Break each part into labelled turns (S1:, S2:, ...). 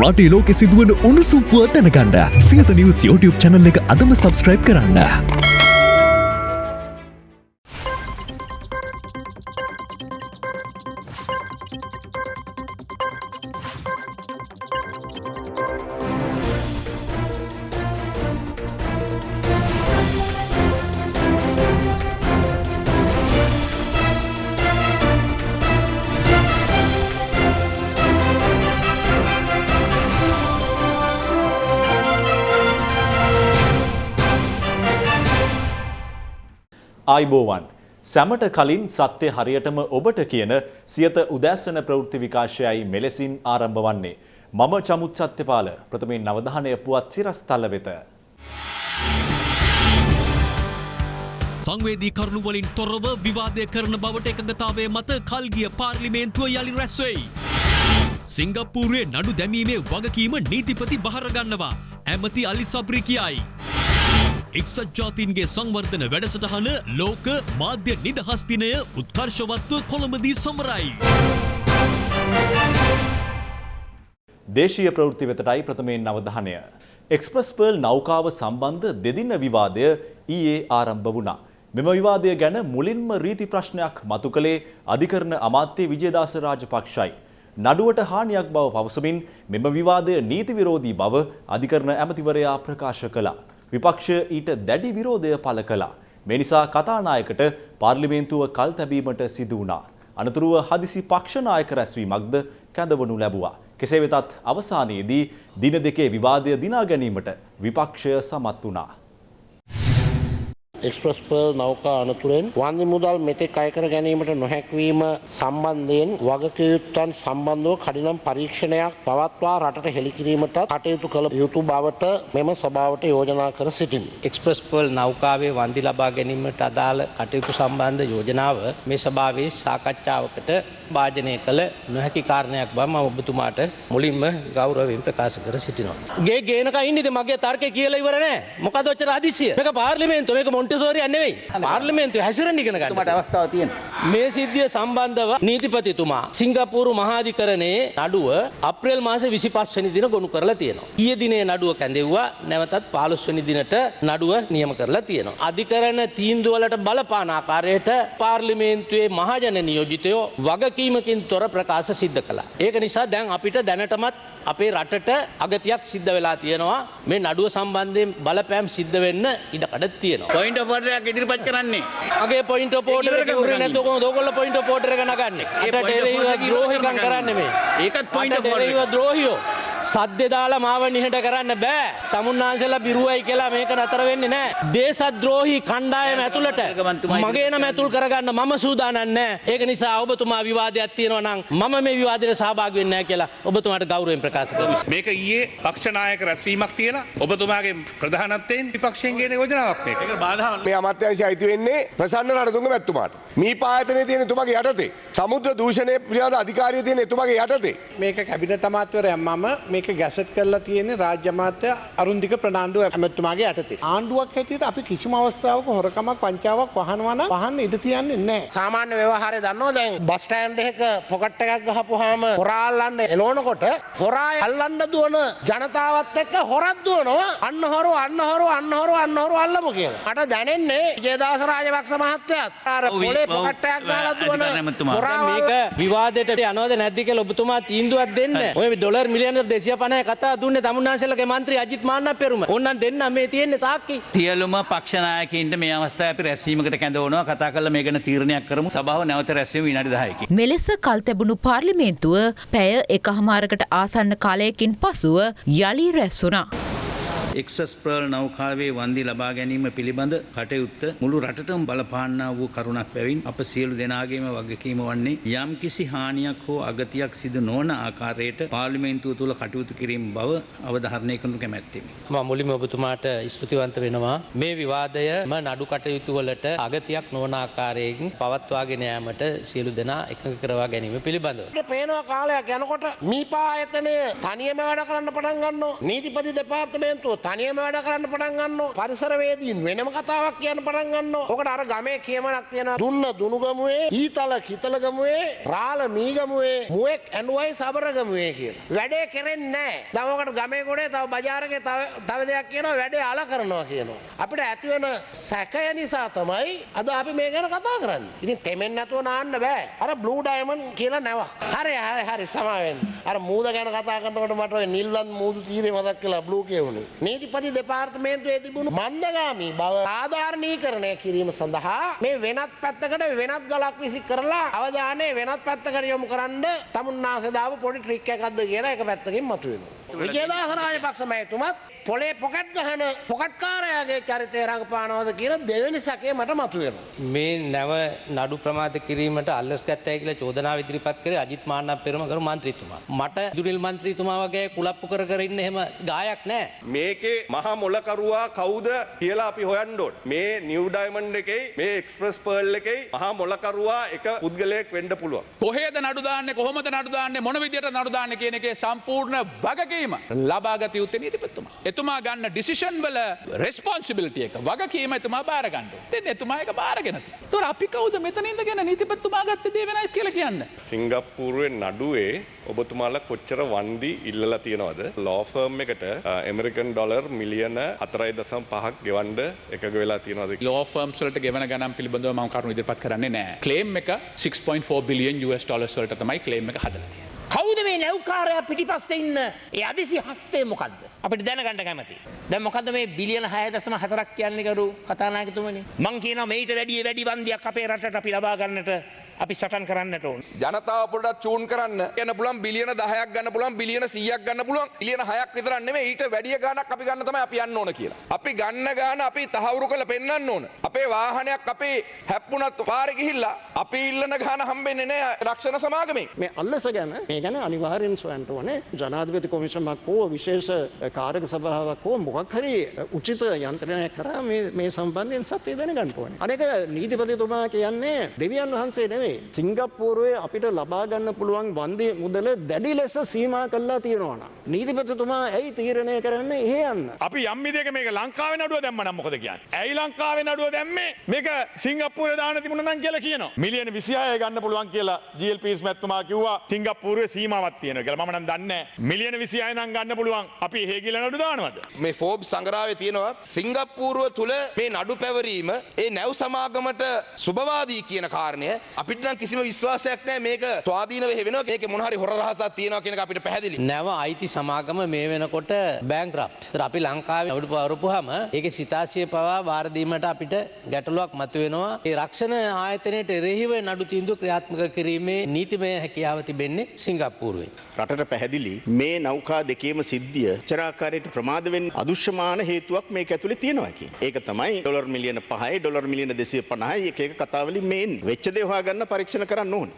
S1: රටේ ලෝකෙ සිදුවන උණුසුම්පුව දැනගන්න සියත නිවස් YouTube චැනල් එක අදම සබස්ක්‍රයිබ් කරන්න.
S2: ආයිබෝවන් සැමට කලින් සත්‍ය හරියටම ඔබට කියන සියත උදෑසන ප්‍රවෘත්ති විකාශයයි මෙලෙසින් ආරම්භ වන්නේ. මම චමුත් සත්‍යපාල ප්‍රථමයෙන් නවධානය පුවත් සිරස්තල වෙත.
S3: සංවේදී කරුණු වලින් තොරව විවාදය කරන බවට එකඟතාවය මත කල්ගිය පාර්ලිමේන්තුව යළි රැස්වෙයි. සිංගප්පූරුවේ නඩු දැමීමේ වගකීම නීතිපති බහරගන්නවා ඇමති අලි සබ්‍රි කියයි. එක්සත් ජාතීන්ගේ සංවර්ධන වැඩසටහන ලෝක මාධ්‍ය නිදහස් දිනය උත්කර්ශවත්ව කොළඹදී සමරයි.
S2: දේශීය ප්‍රවෘත්ති වෙතටයි ප්‍රථමයෙන් අවධානය. එක්ස්ප්‍රස් පර්ල් නෞකාව සම්බන්ධ දෙදින විවාදය ඊයේ ආරම්භ වුණා. මෙම විවාදය ගැන මුලින්ම රීති ප්‍රශ්නයක් මතු කළේ අධිකරණ අමාත්‍ය විජේදාස රාජපක්ෂයි. නඩුවට හානියක් බව පවසමින් මෙම විවාදය නීති විරෝධී බව අධිකරණ ඇමතිවරයා ප්‍රකාශ කළා. විපක්ෂය ඊට දැඩි විරෝධය පළ කළා. මේ නිසා කතානායකට පාර්ලිමේන්තුව කල් තැබීමට සිදු වුණා. අනතුරුව හදිසි පක්ෂනායක රැස්වීමක්ද කැඳවනු ලැබුවා. කෙසේ වෙතත් අවසානයේදී දින දෙකේ විවාදය දිනා ගැනීමට විපක්ෂය සමත් වුණා.
S4: එක්ස්ප්‍රස් පර්ල් නෞකා අනතුරෙන් වන්දි මුදල් මෙතෙක් අයකර ගැනීමට නොහැක්වීම සම්බන්ධයෙන් වගකයුත්තන් සම්බන්ධව කඩිනම් පරීක්ෂණයක් පවත්වා රටට හෙළිකිරීමට කටයුතු කළ යුතු බවට මෙම සභාවට යෝජනා කර සිටිමි.
S5: එක්ස්ප්‍රස් පර්ල් නෞකාවේ වන්දි ලබා ගැනීමට අදාළ කටයුතු සම්බන්ධ යෝජනාව මේ සභාවේ සාකච්ඡාවකට භාජනය කළ නොහැකි කාරණයක් බව මම ඔබතුමාට මුලින්ම ගෞරවයෙන් ප්‍රකාශ කර සිටිනවා. ගේ ගේනක ඉන්නේද මගේ තර්කය කියලා ඉවර නෑ. මොකද ඔච්චර හදිසිය? මේක පාර්ලිමේන්තුව මේක මොන්ටිසෝරියක් නෙවෙයි. පාර්ලිමේන්තුවේ හැසිරෙන්න ඉගෙන ගන්න.
S6: මට අවස්ථාව තියෙනවා.
S5: මේ සිද්ධිය සම්බන්ධව නීතිපතිතුමා සිංගප්පූරු මහාධිකරණයේ නඩුව අප්‍රේල් මාසේ 25 වෙනි දින ගොනු කරලා තියෙනවා. ඊයේ දිනේ නඩුව කැඳෙව්වා නැවතත් 15 වෙනි දිනට නඩුව නියම කරලා තියෙනවා. අධිකරණ තීන්දුව වලට බලපාන ආකාරයට පාර්ලිමේන්තුවේ මහජන නියෝජිතයෝ වගකීමකින් තොර ප්‍රකාශ සිද්ධ කළා. ඒක නිසා දැන් අපිට දැනටමත් අපේ රටට අගතියක් සිද්ධ වෙලා තියෙනවා. මේ නඩුව සම්බන්ධයෙන් බලපෑම් සිද්ධ වෙන්න ඉඩකඩ තියෙනවා.
S6: පොයින්ට් ඔෆ් ඉදිරිපත් කරන්නේ.
S5: මගේ පොයින්ට පෝටර
S6: ඒක ඉවර කරගන්න.
S5: නැතු දෝකොල්ල පොයින්ට පෝටර එක නගන්නේ.
S6: ඒ
S5: අට
S6: point of
S5: ඩෙරේව
S6: order
S5: ද්‍රෝහිකම් කරන්න මේ.
S6: ඒකත් order
S5: ඩෙරේව
S6: එක.
S5: ද්‍රෝහියෝ සද්දෙ දාලා මාව නිහඬ කරන්න බෑ තමුන්නාන්සලා බිරුවයි කියලා මේක නතර වෙන්නේ නෑ දේශද්‍රෝහී කණ්ඩායම ඇතුළට මගේ නම ඇතුල් කරගන්න මම සූදානම් නෑ ඒක නිසා ඔබතුමා විවාදයක් තියෙනවා නම් මම මේ විවාදයට සහභාගී වෙන්නේ නෑ කියලා ඔබතුමාට ගෞරවයෙන් ප්‍රකාශ කරනවා
S7: මේක ඊයේ පක්ෂනායක රැස්වීමක් තියලා ඔබතුමාගේ ප්‍රධානත්වයෙන් විපක්ෂයෙන් ගෙන යෝජනාවක් මේක.
S8: මේ අමාත්‍යංශය අයිති වෙන්නේ ප්‍රසන්න රණතුංග මැතිතුමාට. මේ පායතනයේ තියෙන එතුමාගේ යටතේ. සමුද්‍ර දූෂණය පිළිබඳ අධිකාරිය තියෙන එතුමාගේ යටතේ.
S9: මේක කැබිනට අමාත්‍යවරයා මම මේක ගැසට් කරලා තියෙන්නේ රාජ්‍ය අමාත්‍ය අරුන්දික ප්‍රනාන්දු ඇමතුමාගේ යටතේ. ආණ්ඩුවක් හැටියට අපි කිසිම අවස්ථාවක හොරකමක් වංචාවක් වහනවා නම් වහන්න ඉඩ තියන්නේ නැහැ.
S4: සාමාන්‍ය ව්‍යවහාරය දන්නවා දැන් බස් ස්ටෑන්ඩ් එකක පොකට් එකක් ගහපුවාම හොරා අල්ලන්න එනවනකොට හොරා අල්ලන්න දුවන ජනතාවත් එක්ක හොරක් දුවනවා අන්න හොරු අන්න හොරු අන්න හොරු අන්න හොරු අල්ලමු කියලා. මට දැනෙන්නේ ජයදාස රාජපක්ෂ මහත්තයාත් අර පොලේ පොකට් එකක් ගහලා දුවන. හොරා
S5: මේක විවාදයට යනවද නැද්ද කියලා ඔබතුමා තීන්දුවක් දෙන්න. ඔය ඩොලර් මිලියන 250 කතා දුන්නේ තමුන්නාන්සේලගේ මන්ත්‍රී අජිත් මාන්න පෙරුම. ඕන්නම් දෙන්න මේ තියෙන්නේ සාක්කි.
S6: සියලුම පක්ෂනායකයින්ට මේ අවස්ථාවේ අපි රැස්වීමකට කැඳවනවා කතා කරලා මේ ගැන තීරණයක් කරමු. සභාව නැවත රැස්වීම විනාඩි 10කින්.
S10: මෙලෙස කල් තැබුණු පාර්ලිමේන්තුව පැය එකහමාරකට ආසන්න කාලයකින් පසුව යළි රැස්සුනා.
S6: එක්සස් ප්‍රල් නෞකාවේ වන්දි ලබා ගැනීම පිළිබඳ කටයුත්ත මුළු රටටම බලපාන්නා වූ කරුණක් බැවින් අප සියලු දෙනාගේම වගකීම වන්නේ යම් කිසි හානියක් හෝ අගතියක් සිදු නොවන ආකාරයට පාර්ලිමේන්තුව තුළ කටයුතු කිරීම බව අවධාරණය කරනු කැමැත්තෙමි.
S5: මම මුලින්ම ඔබතුමාට ස්තුතිවන්ත වෙනවා මේ විවාදයම නඩු කටයුතු වලට අගතියක් නොවන ආකාරයෙන් පවත්වාගෙන යාමට සියලු දෙනා එකඟ කරවා ගැනීම පිළිබඳව.
S4: පේනවා කාලයක් යනකොට මීපා ආයතනය තනියම වැඩ කරන්න පටන් ගන්නවා. නීතිපති දෙපාර්තමේන්තුව තනියම වැඩ කරන්න පටන් ගන්නවා. පරිසරවේදීන් වෙනම කතාවක් කියන්න පටන් ගන්නවා. ඔකට අර ගමේ කියමනක් තියෙනවා. දුන්න දුනුගමුවේ, ඊතල කිතලගමුවේ, රාළ මීගමුවේ, මුවෙක් ඇඬුවයි සබරගමුවේ කියලා. වැඩේ කෙරෙන්නේ නැහැ. දැන් ඔකට ගමේ ගොඩේ තව බජාරකේ තව තව දෙයක් කියනවා වැඩේ අල කරනවා කියනවා. අපිට ඇති වෙන සැකය නිසා තමයි අද අපි මේ ගැන කතා කරන්නේ. ඉතින් තෙමෙන් නැතුව නාන්න බෑ. අර බ්ලූ ඩයමන්ඩ් කියලා නැවක්. හරි හරි හරි සමාවෙන්න. අර මූද ගැන කතා කරනකොට මට ඔය නිල්වන් මූදු තීරේ මතක් කළා බ්ලූ කියවුනේ. නීතිපති දෙපාර්තමේන්තුවේ තිබුණු මන්දගාමී බව සාධාරණීකරණය කිරීම සඳහා මේ වෙනත් පැත්තකට වෙනත් ගලක් විසි කරලා අවධානය වෙනත් පැත්තකට යොමු කරන්න තමුන්නාසේ දාපු පොඩි ට්‍රික් එකක්ද කියලා එක පැත්තකින් මතුවෙනවා. විජේදාස රාජපක්ෂ මහතුමත් පොලේ පොකට් ගහන පොකට්කාරයාගේ චරිතය රඟපානවද කියලා දෙවෙනි සැකේ මට මතුවෙනවා.
S5: මේ නැව නඩු ප්‍රමාද කිරීමට අල්ලස් ගත්තයි කියලා චෝදනාව ඉදිරිපත් කරේ අජිත් මාන්නක් පෙරම කරු මන්ත්‍රීතුමා. මට දුනිල් මන්ත්‍රීතුමා වගේ කුලප්පු කර කර ඉන්න එහෙම ගායක් නැහැ.
S8: මේකේ මහා මොලකරුවා කවුද කියලා අපි හොයන්න ඕන. මේ නිව් ඩයමන්ඩ් එකේ මේ එක්ස්ප්‍රස් පර්ල් එකේ මහා මොලකරුවා එක පුද්ගලයෙක් වෙන්න පුළුවන්.
S7: කොහේද නඩු දාන්නේ කොහොමද නඩු දාන්නේ මොන විදියට නඩු දාන්නේ කියන එකේ සම්පූර්ණ වගකීම ලබාගත යුත්තේ නීතිපතිතුමා. එතුමා ගන්න ඩිසිෂන් වල රෙස්පොන්සිබිලිටි එක වගකීම එතුමා බාර ගන්න. ඉතින් එතුමා ඒක බාරගෙන තියෙනවා. ඒතකොට අපි කවුද මෙතන ඉඳගෙන නීතිපතිතුමා ගත්ත දේ වෙනයි කියලා කියන්නේ?
S8: සිංගප්පූරුවේ නඩුවේ ඔබතුමාලා කොච්චර වන්දි ඉල්ලලා තියෙනවද? ලෝ ෆර්ම් එකට ඇමරිකන් ඩොලර් මිලියන 4.5ක් ගෙවන්න එකග වෙලා තියෙනවද?
S7: ලෝ ෆර්ම්ස් වලට ගෙවන ගණන් පිළිබඳව මම කරුණු ඉදිරිපත් කරන්නේ නැහැ. ක්ලේම් එක 6.4 බිලියන් US ඩොලර්ස් වලට තමයි ක්ලේම් එක හදලා තියෙන්නේ.
S5: නැව්කාරයා පිටිපස්සේ ඉන්න ඒ අදිසි හස්තේ මොකද්ද? අපිට දැනගන්න කැමතියි. දැන් මොකද්ද මේ බිලියන 6.4ක් කියන්නේ කරු කතානායකතුමනි? මං කියනවා මේිට වැඩිය වැඩි වන්දියක් අපේ රටට අපි ලබා ගන්නට අපි සටන් කරන්නට ඕන.
S8: ජනතාව පොඩ්ඩක් චූන් කරන්න යන පුළුවන් බිලියන 10ක් ගන්න පුළුවන් බිලියන 100ක් ගන්න පුළුවන් බිලියන 6ක් විතරක් නෙමෙයි ඊට වැඩිය ගාණක් අපි ගන්න තමයි අපි යන්න ඕන කියලා. අපි ගන්න ගාණ අපි තහවුරු කරලා පෙන්වන්න ඕන. අපේ වාහනයක් අපි හැප්පුණත් පාරේ ගිහිල්ලා අපි ඉල්ලන ගාණ හම්බෙන්නේ නැහැ රක්ෂණ සමාගමෙන්.
S9: මේ අල්ලස ගැන මේ ගැන අනිවාර්යෙන් සොයන්න ඕනේ ජනාධිපති කොමිෂමක් හෝ විශේෂ කාරක සභාවක් හෝ මොකක් හරි උචිත යන්ත්‍රණයක් කරා මේ මේ සම්බන්ධයෙන් සත්‍ය දැනගන්න ඕනේ. අනෙක නීතිපතිතුමා කියන්නේ දෙවියන් වහන්සේ නෙවෙයි. සිංගප්පූරුවේ අපිට ලබා ගන්න පුළුවන් වන්දි මුදල දැඩි ලෙස සීමා කළා තියෙනවා නම් නීතිපතිතුමා ඇයි තීරණය කරන්නේ එහෙ යන්න?
S7: අපි යම් විදියක මේක ලංකාවේ නඩුව දැම්ම නම් මොකද කියන්නේ? ඇයි ලංකාවේ නඩුව දැම්මේ? මේක සිංගප්පූරේ දාන්න තිබුණා නම් කියලා කියනවා. මිලියන 26 ගන්න පුළුවන් කියලා GLPs මැතිතුමා කිව්වා සිංගප්පූරුවේ සීමාවක් තියෙනවා කියලා. මම නම් දන්නේ. මිලියන 26 නම් ගන්න පුළුවන්. අපි එහෙ කියලා නඩු දානවද?
S8: මේ ෆෝබ් සංග්‍රහයේ තියෙනවා සිංගප්පූරුව තුල මේ නඩු පැවරීම ඒ නැව් සමාගමට සුබවාදී කියන කාරණය අපිට නම් කිසිම විශ්වාසයක් නැහැ මේක ස්වාධීනව වෙනවා මේකේ මොන හරි හොර රහසක් තියෙනවා කියන එක අපිට පැහැදිලි.
S5: නැව අයිති සමාගම මේ වෙනකොට බෑන්ක්‍රප්ට්. ඒතර අපි ලංකාවේ නඩු පවරපුවාම ඒකේ සිතාසිය පවා බාර දීමට අපිට ගැටලුවක් මතුවෙනවා. ඒ රක්ෂණ ආයතනයට එරෙහිව නඩු තීන්දුව ක්‍රියාත්මක කිරීමේ නීතිමය හැකියාව තිබෙන්නේ සිංගප්පූරුවේ.
S6: රටට පැහැදිලි මේ නෞකා දෙකේම සිද්ධිය චරාකාරයට ප්‍රමාද වෙන්න අදුෂ්‍යමාන හේතුවක් මේක ඇතුලේ තියෙනවා කියන. ඒක තමයි ඩොලර් මිලියන 5යි ඩොලර් මිලියන 250යි එක එක කතාවලින් මේ එන්නේ. වෙච්ච දේ හොයාගන්න පරීක්ෂණ කරන්න ඕනේ.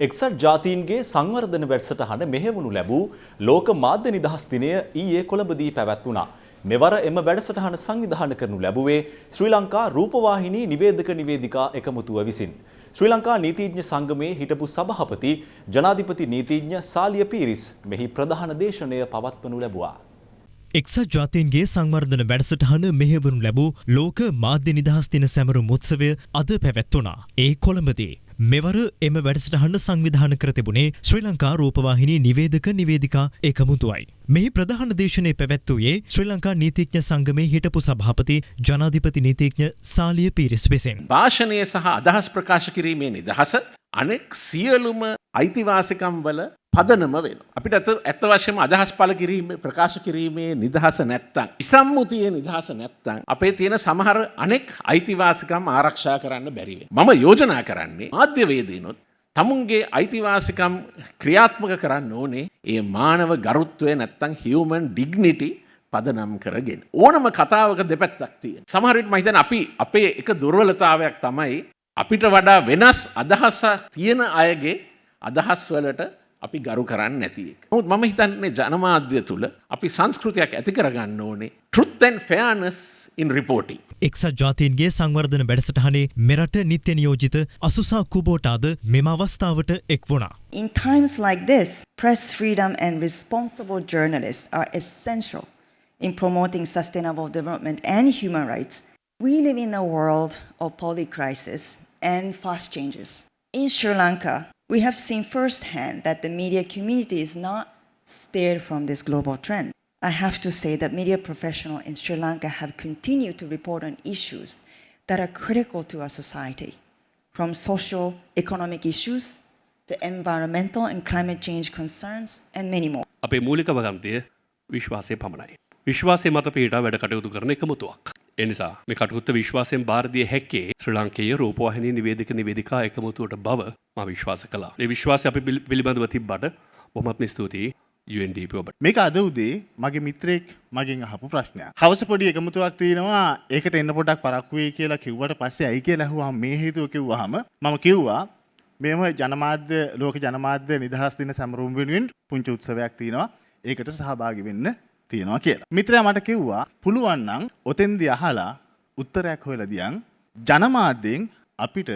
S2: එක්සත් ජාතීන්ගේ සංවර්ධන වැඩසටහන මෙහෙවුණු ලැබූ ලෝක මාධ්‍ය නිදහස් දිනය ඊයේ කොළඹදී පැවැත්වුණා. මෙවර එම වැඩසටහන සංවිධානය කරනු ලැබුවේ ශ්‍රී ලංකා රූපවාහිනී නිවේදක නිවේදිකා එකමුතුව විසින්. ශ්‍රී ලංකා නීතිඥ සංගමයේ හිටපු සභාපති ජනාධිපති නීතිඥ සාලිය පීරිස් මෙහි ප්‍රධාන දේශනය පවත්වනු ලැබුවා.
S3: එක්සත් ජාතීන්ගේ සංවර්ධන වැඩසටහන මෙහෙවනු ලැබූ ලෝක මාධ්‍ය නිදහස් දින සැමරුම් උත්සවය අද පැවැත්වුණා. ඒ කොළඹදී. මෙවර එම වැඩසටහන සංවිධාන කර තිබුණේ ශ්‍රී ලංකා රූපවාහිනී නිවේදක නිවේදිකා එකමුතුවයි. මෙහි ප්‍රධාන දේශනය පැවැත්වූයේ ශ්‍රී ලංකා නීතිඥ සංගමේ හිටපු සභාපති ජනාධිපති නීතිඥ සාලිය පීරිස් විසින්.
S11: භාෂණය සහ අදහස් ප්‍රකාශ කිරීමේ නිදහස අනෙක් සියලුම අයිතිවාසිකම් වල පදනම වෙන. අපිට ඇත ඇත්ත වශයෙන්ම අදහස් පළ කිරීම ප්‍රකාශ කිරීමේ නිදහස නැත්තම් ඉසම්මුතියේ නිදහස නැත්තම් අපේ තියෙන සමහර අනෙක් අයිතිවාසිකම් ආරක්ෂා කරන්න බැරි වෙනවා. මම යෝජනා කරන්නේ මාධ්‍යවේදීනොත් තමුන්ගේ අයිතිවාසිකම් ක්‍රියාත්මක කරන්න ඕනේ ඒ මානව ගරුත්වය නැත්තම් හියුමන් ඩිග්නිටි පදනම් කරගෙන. ඕනම කතාවක දෙපැත්තක් තියෙන. සමහර විට මම හිතන්නේ අපි අපේ එක දුර්වලතාවයක් තමයි අපිට වඩා වෙනස් අදහස තියෙන අයගේ අදහස් වලට අපි ගරු කරන්න නැති එක. නමුත් මම හිතන්නේ ජනමාධ්‍ය තුළ අපි සංස්කෘතියක් ඇති කරගන්න ඕනේ truth and fairness in reporting.
S12: එක්සත් ජාතීන්ගේ සංවර්ධන වැඩසටහනේ මෙරට නිත්‍ය නියෝජිත අසුසා කුබෝටාද මෙම අවස්ථාවට එක් වුණා.
S13: In times like this, press freedom and responsible journalists are essential in promoting sustainable development and human rights. We live in a world of polycrisis and fast changes. In Sri Lanka, we have seen firsthand that the media community is not spared from this global trend. I have to say that media professionals in Sri Lanka have continued to report on issues that are critical to our society, from social economic issues to environmental and climate change concerns, and many more.
S14: අපේ මූලික වගන්තය විශ්වාසය පමණයි. විශ්වාසය මත Peter වැඩ කටයුතු කරන එකමුතුවක්. එනිසා මේ කටුත්ත විශ්වාසයෙන් භාරදිය හැක්කේ ශ්‍ර ලංකයේ රූපවාහිනී නිවේදික නිවේදිකා එකමුතුවට බව ම විශ්වාස කලා. ඒ විශ්වාසය අපි පිළි- පිළිබඳව තිබ්බට බොහොමත්ම ස්තුතියි UNDP ඔබට.
S15: මේක අද උදේ මගේ මිත්‍රයෙක් මගෙන් අහපු ප්‍රශ්නයක්. හවස පොඩි එකමුතුවක් තියෙනවා ඒකට එන්න පොඩක් පරක්කු වෙයි කියලා කිව්වට පස්සේ ඇයි කියලා ඇහුවාම මේ හේතුව කිව්වහම මම කිව්වා මෙම ජනමාධ්‍ය ලෝක ජනමාධ්‍ය නිදහස් දින සැමරුම් වෙනුවෙන් පුංචි උත්සවයක් තියෙනවා. ඒකට සහභාගී වෙන්න තියෙනවා කියලා. මිත්‍රයා මට කිව්වා පුළුවන් නම් ඔතෙන්දී අහලා උත්තරයක් හොයලා දියන් ජනමාධ්‍යෙන් අපිට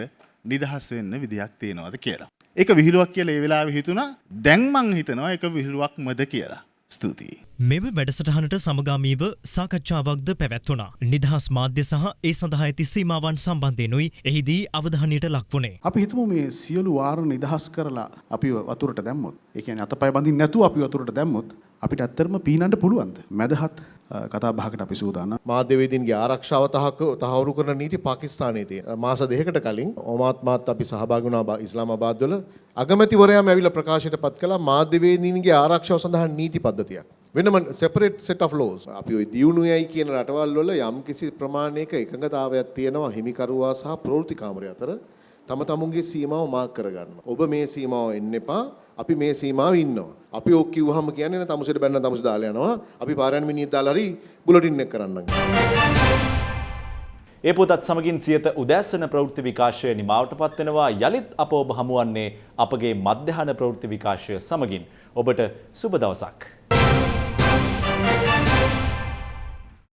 S15: නිදහස් වෙන්න විදියක් තියෙනවද කියලා. ඒක විහිළුවක් කියලා ඒ වෙලාවේ හිතුණා. දැන් මං හිතනවා ඒක විහිළුවක්මද කියලා. ස්තුතියි.
S12: මෙම වැඩසටහනට සමගාමීව සාකච්ඡාවක්ද පැවැත්වුණා. නිදහස් මාධ්‍ය සහ ඒ සඳහා ඇති සීමාවන් සම්බන්ධයෙනුයි එහිදී අවධානයට ලක්වුණේ.
S16: අපි හිතමු මේ සියලු වාර නිදහස් කරලා අපි වතුරට දැම්මොත්. ඒ කියන්නේ අතපය බඳින්න නැතුව අපි වතුරට දැම්මොත් අපිට ඇත්තටම පීනන්න පුළුවන්ද? මැදහත් කතා බහකට අපි සූදානම්.
S17: මාධ්‍යවේදීන්ගේ ආරක්ෂාව තහක තහවුරු කරන නීති පාකිස්තානයේ තියෙන. මාස දෙකකට කලින් ඔමාත් මාත් අපි සහභාගී වුණා බා- ඉස්ලාමාබාද් වල අගමැතිවරයාම ඇවිල්ලා ප්‍රකාශයට පත් කළා මාධ්‍යවේදීන්ගේ ආරක්ෂාව සඳහා නීති පද්ධතියක්. වෙනම සෙපරේට් සෙට් ඔෆ් ලෝස්. අපි ওই දියුණුවයි කියන රටවල් වල යම්කිසි ප්‍රමාණයක එකඟතාවයක් තියෙනවා හිමිකරුවා සහ ප්‍රවෘත්ති කාමරය අතර. තම තමුන්ගේ සීමාව මාක් කරගන්න. ඔබ මේ සීමාව එන්න එපා. අපි මේ සීමාව ඉන්නවා. අපි ඔක් කිව්වහම කියන්නේ නේ තමුසෙට බැන්න තමුස දාලා යනවා. අපි පාරයන් මිනිහෙක් දාලා හරි බුලටින් එක කරන්නම්.
S2: ඒ පොතත් සමගින් සියත උදෑසන ප්‍රවෘත්ති විකාශය නිමාවට පත්වෙනවා යළිත් අප ඔබ හමුවන්නේ අපගේ මධ්‍යහන ප්‍රවෘත්ති විකාශය සමගින් ඔබට සුබ දවසක්.